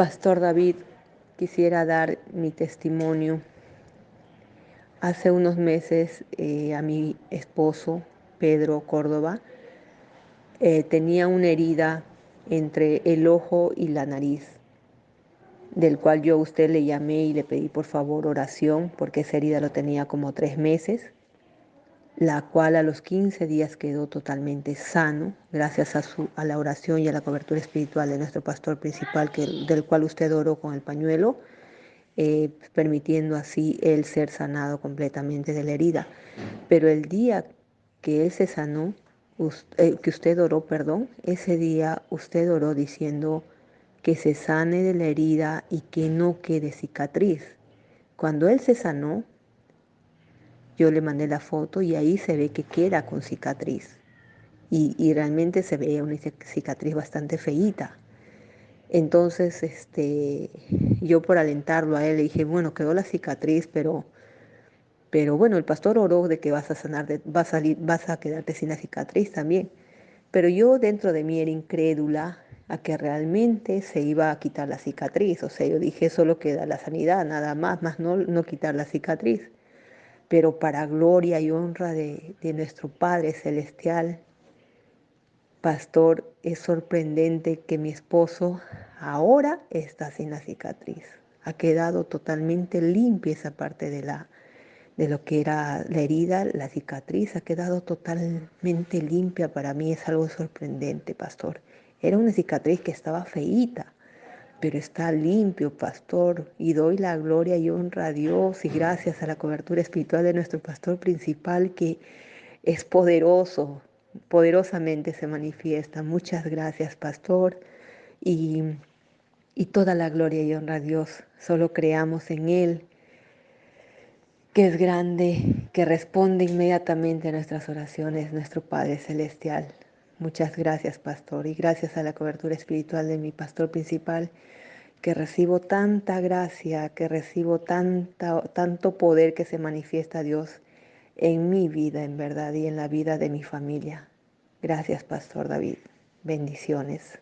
Pastor David, quisiera dar mi testimonio. Hace unos meses eh, a mi esposo, Pedro Córdoba, eh, tenía una herida entre el ojo y la nariz, del cual yo a usted le llamé y le pedí por favor oración, porque esa herida lo tenía como tres meses la cual a los 15 días quedó totalmente sano, gracias a, su, a la oración y a la cobertura espiritual de nuestro pastor principal, que, del cual usted oró con el pañuelo, eh, permitiendo así él ser sanado completamente de la herida. Pero el día que él se sanó, eh, que usted oró, perdón, ese día usted oró diciendo que se sane de la herida y que no quede cicatriz. Cuando él se sanó, yo le mandé la foto y ahí se ve que queda con cicatriz. Y, realmente se ve una cicatriz bastante feíta. Entonces, este, yo por alentarlo a él le dije, bueno, quedó la cicatriz, pero, pero bueno, el pastor oró de que vas a sanar, de, vas, a salir, vas a quedarte sin la cicatriz también. Pero yo dentro de mí era incrédula a que realmente se iba a quitar la cicatriz. O sea, yo dije, solo queda la sanidad, nada más, más no, no quitar la cicatriz pero para gloria y honra de, nuestro Padre Celestial. Pastor, es sorprendente que mi esposo ahora está sin la cicatriz. Ha quedado totalmente limpia esa parte de, la, de lo que era la herida, la cicatriz, ha quedado totalmente limpia. Para mí es algo sorprendente, pastor. Era una cicatriz que estaba feíta, pero está limpio, pastor, y doy la gloria y honra a Dios y gracias a la cobertura espiritual de nuestro pastor principal que es poderoso, poderosamente se manifiesta. Muchas gracias, pastor, y, y toda la gloria y honra a Dios. Solo creamos en Él, que es grande, que responde inmediatamente a nuestras oraciones, nuestro Padre Celestial. Muchas gracias, pastor, y gracias a la cobertura espiritual de mi pastor principal, que recibo tanta gracia, que recibo tanta, tanto poder que se manifiesta Dios en mi vida, en verdad, y en la vida de mi familia. Gracias, pastor David. Bendiciones.